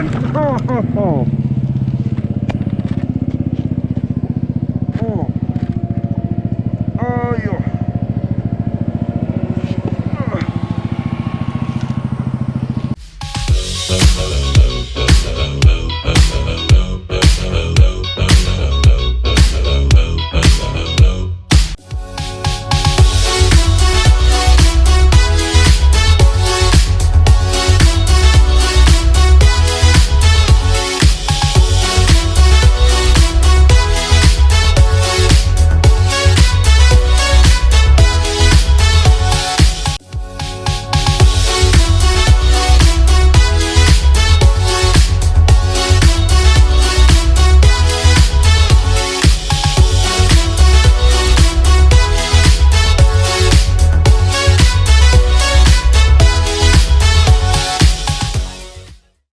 on. Oh, oh, oh.